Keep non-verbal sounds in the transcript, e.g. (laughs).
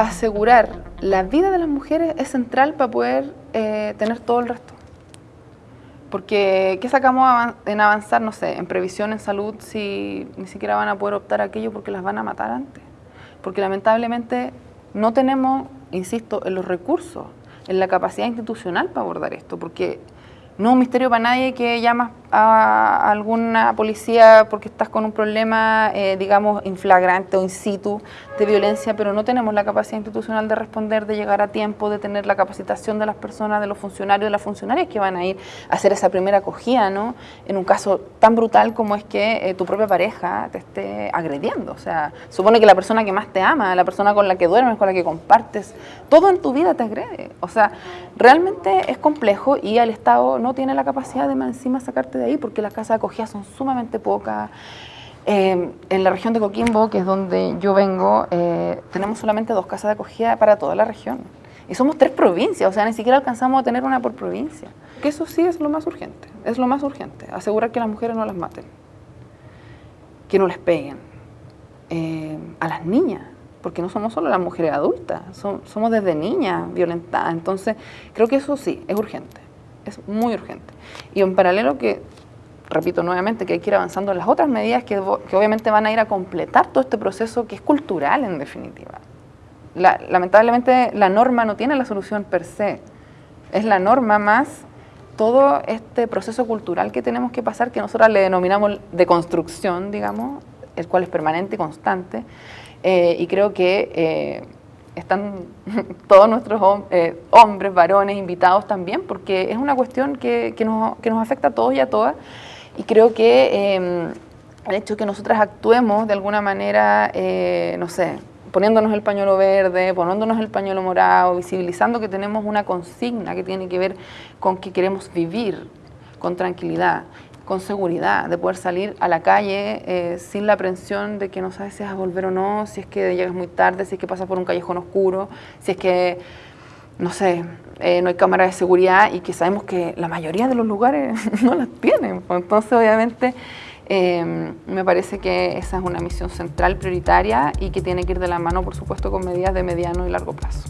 asegurar la vida de las mujeres es central para poder eh, tener todo el resto. Porque, ¿qué sacamos en avanzar, no sé, en previsión, en salud, si ni siquiera van a poder optar a aquello porque las van a matar antes? Porque lamentablemente no tenemos, insisto, en los recursos, en la capacidad institucional para abordar esto, porque no es un misterio para nadie que llamas a alguna policía porque estás con un problema, eh, digamos, inflagrante o in situ de violencia, pero no tenemos la capacidad institucional de responder, de llegar a tiempo, de tener la capacitación de las personas, de los funcionarios, de las funcionarias que van a ir a hacer esa primera acogida, ¿no? En un caso tan brutal como es que eh, tu propia pareja te esté agrediendo. O sea, supone que la persona que más te ama, la persona con la que duermes, con la que compartes, todo en tu vida te agrede. O sea, realmente es complejo y el Estado no tiene la capacidad de encima sacarte ahí porque las casas de acogida son sumamente pocas. Eh, en la región de Coquimbo, que es donde yo vengo, eh, tenemos solamente dos casas de acogida para toda la región. Y somos tres provincias, o sea, ni siquiera alcanzamos a tener una por provincia. Que eso sí es lo más urgente, es lo más urgente, asegurar que las mujeres no las maten, que no les peguen, eh, a las niñas, porque no somos solo las mujeres adultas, somos desde niñas violentadas. Entonces, creo que eso sí, es urgente, es muy urgente. Y en paralelo que repito nuevamente, que hay que ir avanzando en las otras medidas que, obviamente van a ir a completar todo este proceso que es cultural en definitiva. lamentablemente la norma no tiene la solución per se, es la norma más todo este proceso cultural que tenemos que pasar, que nosotros le denominamos de construcción, digamos, el cual es permanente y constante, eh, y creo que eh, están (laughs) todos nuestros eh, hombres, varones, invitados también, porque es una cuestión que, que, nos, que nos afecta a todos y a todas, y creo que em, el hecho de que nosotras actuemos de alguna manera, eh, no sé, poniéndonos el pañuelo verde, poniéndonos el pañuelo morado, visibilizando que tenemos una consigna que tiene que ver con que queremos vivir con tranquilidad, con seguridad, de poder salir a la calle eh, sin la aprensión de que no sabes si vas a volver o no, si es que llegas muy tarde, si es que pasas por un callejón oscuro, si es que no sé, eh, no hay cámaras de seguridad y que sabemos que la mayoría de los lugares (laughs) no las tienen. Pues entonces, obviamente, eh, me parece que esa es una misión central, prioritaria y que tiene que ir de la mano, por supuesto, con medidas de mediano y largo plazo.